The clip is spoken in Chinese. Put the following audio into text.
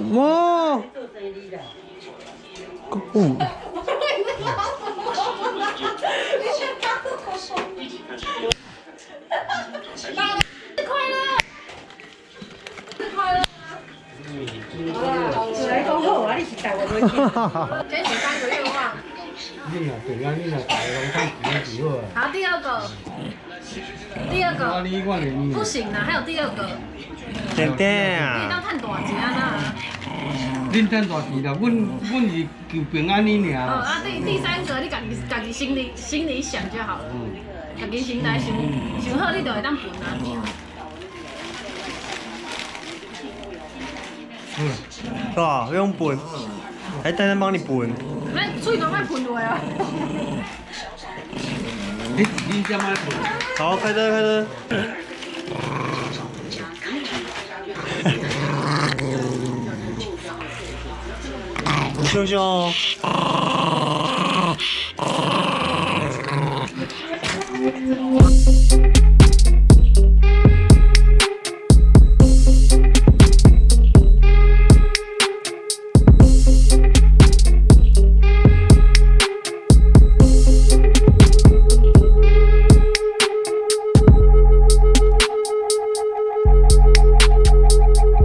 哇！哦，来讲好啊，你是带我回去。哈哈哈！这是三个愿望。你若平安，你若大龙看钱就好啊。好，第二个，不行啊，还有第二个，点点你当赚！大钱啊恁赚大钱啦，阮阮是求平安你那。哦尔。啊，第第三个，你家己家己心里心里想就好了，嗯，家己心内想想好，你就会当分啦，是吧？用本，还单单帮你本。那嘴都落啊！你你怎么做？好，开车，开车。熊熊。